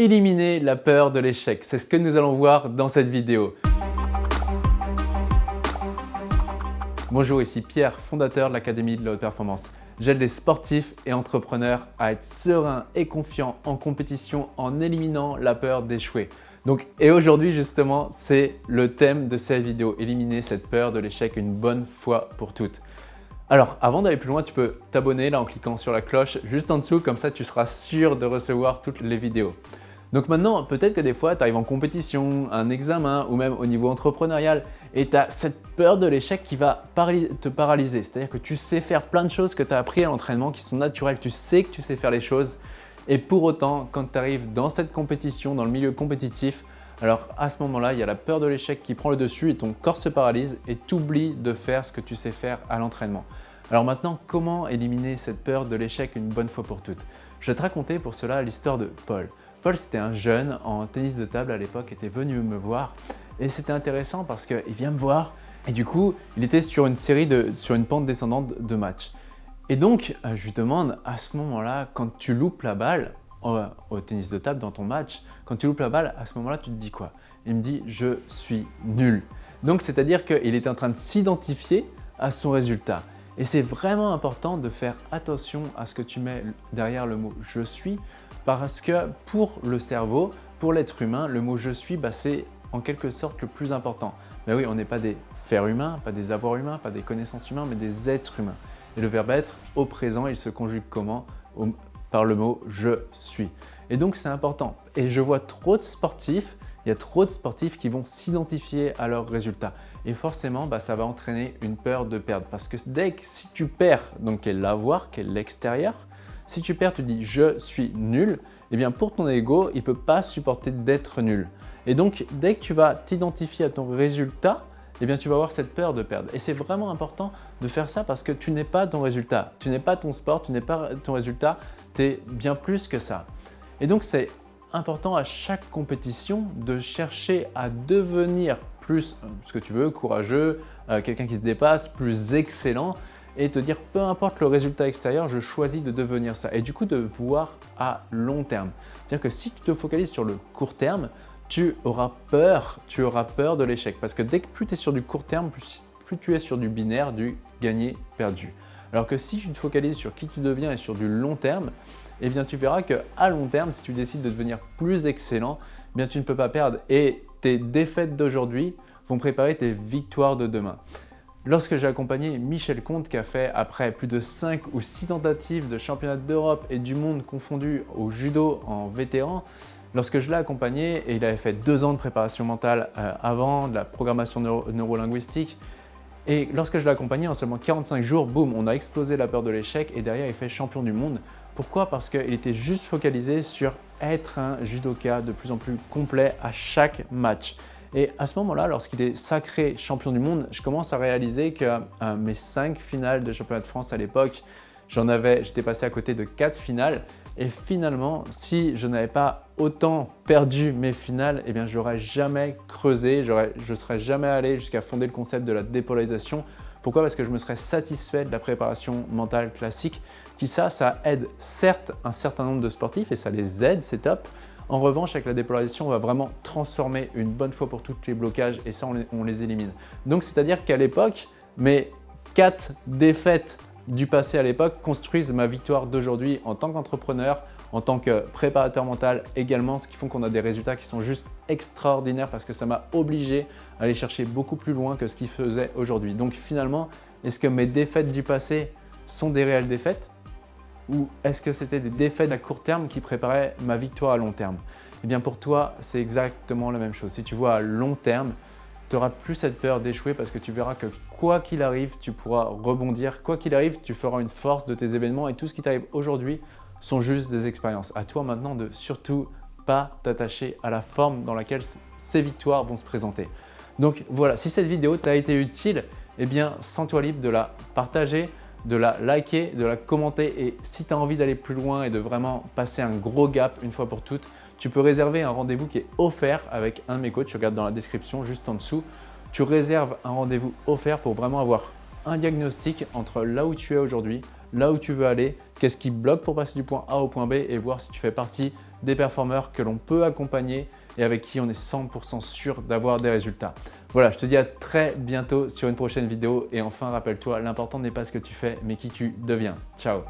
éliminer la peur de l'échec. C'est ce que nous allons voir dans cette vidéo. Bonjour, ici Pierre, fondateur de l'Académie de la Haute Performance. J'aide les sportifs et entrepreneurs à être sereins et confiants en compétition en éliminant la peur d'échouer. Donc, et aujourd'hui justement, c'est le thème de cette vidéo, éliminer cette peur de l'échec une bonne fois pour toutes. Alors, avant d'aller plus loin, tu peux t'abonner là en cliquant sur la cloche juste en dessous, comme ça tu seras sûr de recevoir toutes les vidéos. Donc maintenant, peut-être que des fois, tu arrives en compétition, un examen ou même au niveau entrepreneurial et tu as cette peur de l'échec qui va te paralyser. C'est-à-dire que tu sais faire plein de choses que tu as appris à l'entraînement qui sont naturelles, tu sais que tu sais faire les choses et pour autant, quand tu arrives dans cette compétition, dans le milieu compétitif, alors à ce moment-là, il y a la peur de l'échec qui prend le dessus et ton corps se paralyse et tu oublies de faire ce que tu sais faire à l'entraînement. Alors maintenant, comment éliminer cette peur de l'échec une bonne fois pour toutes? Je vais te raconter pour cela l'histoire de Paul. Paul, c'était un jeune en tennis de table à l'époque, était venu me voir et c'était intéressant parce qu'il vient me voir et du coup, il était sur une série de, sur une pente descendante de matchs. Et donc, euh, je lui demande à ce moment-là, quand tu loupes la balle, au, tennis de table dans ton match, quand tu loupes la balle, à ce moment-là, tu te dis quoi? Il me dit « je suis nul ». Donc, c'est-à-dire qu'il est en train de s'identifier à son résultat. Et c'est vraiment important de faire attention à ce que tu mets derrière le mot « je suis » parce que pour le cerveau, pour l'être humain, le mot « je suis bah, c'est en quelque sorte le plus important. Mais oui, on n'est pas des faits humains, pas des avoirs humains, pas des connaissances humaines, mais des êtres humains. Et le verbe être, au présent, il se conjugue comment? Par le mot « je suis ». Et donc, c'est important. Et je vois trop de sportifs, il y a trop de sportifs qui vont s'identifier à leurs résultats. Et forcément, bah, ça va entraîner une peur de perdre. Parce que dès que si tu perds, donc quel l'avoir, quel l'extérieur, si tu perds, tu dis « je suis nul », eh bien pour ton ego, il ne peut pas supporter d'être nul. Et donc, dès que tu vas t'identifier à ton résultat, eh bien tu vas avoir cette peur de perdre. Et c'est vraiment important de faire ça parce que tu n'es pas ton résultat, tu n'es pas ton sport, tu n'es pas ton résultat, tu es bien plus que ça. Et donc c'est important à chaque compétition de chercher à devenir plus, euh, ce que tu veux, courageux, euh, quelqu'un qui se dépasse, plus excellent et te dire peu importe le résultat extérieur, je choisis de devenir ça. Et du coup de voir à long terme. C'est-à-dire que si tu te focalises sur le court terme, tu auras peur, tu auras peur de l'échec. Parce que dès que plus tu es sur du court terme, plus, tu es sur du binaire, du gagner-perdu. Alors que si tu te focalises sur qui tu deviens et sur du long terme, eh bien tu verras qu'à long terme, si tu décides de devenir plus excellent, eh bien tu ne peux pas perdre et tes défaites d'aujourd'hui vont préparer tes victoires de demain. Lorsque j'ai accompagné Michel Comte qui a fait après plus de 5 ou 6 tentatives de championnat d'Europe et du monde confondus au judo en vétéran, Lorsque je l'ai accompagné, et il avait fait deux ans de préparation mentale euh, avant, de la programmation neurolinguistique, et lorsque je l'ai accompagné, en seulement 45 jours, boum, on a explosé la peur de l'échec et derrière, il fait champion du monde. Pourquoi? Parce qu'il était juste focalisé sur être un judoka de plus en plus complet à chaque match. Et à ce moment-là, lorsqu'il est sacré champion du monde, je commence à réaliser que euh, mes cinq finales de championnat de France à l'époque, j'en avais, j'étais passé à côté de quatre finales et finalement, si je n'avais pas autant perdu mes finales, eh bien, je n'aurais jamais creusé, je serais jamais allé jusqu'à fonder le concept de la dépolarisation. Pourquoi? Parce que je me serais satisfait de la préparation mentale classique, qui ça, ça aide certes un certain nombre de sportifs et ça les aide, c'est top. En revanche, avec la dépolarisation, on va vraiment transformer une bonne fois pour toutes les blocages et ça, on les, on les élimine. Donc, c'est-à-dire qu'à l'époque, mes quatre défaites du passé à l'époque construisent ma victoire d'aujourd'hui en tant qu'entrepreneur, en tant que préparateur mental également, ce qui font qu'on a des résultats qui sont juste extraordinaires parce que ça m'a obligé à aller chercher beaucoup plus loin que ce qu'il faisait aujourd'hui. Donc finalement, est-ce que mes défaites du passé sont des réelles défaites ou est-ce que c'était des défaites à court terme qui préparaient ma victoire à long terme? Eh bien pour toi, c'est exactement la même chose. Si tu vois à long terme, tu n'auras plus cette peur d'échouer parce que tu verras que quoi qu'il arrive, tu pourras rebondir. Quoi qu'il arrive, tu feras une force de tes événements et tout ce qui t'arrive aujourd'hui sont juste des expériences. À toi maintenant de surtout pas t'attacher à la forme dans laquelle ces victoires vont se présenter. Donc voilà, si cette vidéo t'a été utile, eh bien sens-toi libre de la partager, de la liker, de la commenter et si tu as envie d'aller plus loin et de vraiment passer un gros gap une fois pour toutes, tu peux réserver un rendez-vous qui est offert avec un de mes coachs, tu regardes dans la description juste en dessous. Tu réserves un rendez-vous offert pour vraiment avoir un diagnostic entre là où tu es aujourd'hui, là où tu veux aller, qu'est-ce qui bloque pour passer du point A au point B et voir si tu fais partie des performeurs que l'on peut accompagner et avec qui on est 100% sûr d'avoir des résultats. Voilà, je te dis à très bientôt sur une prochaine vidéo et enfin rappelle-toi, l'important n'est pas ce que tu fais mais qui tu deviens. Ciao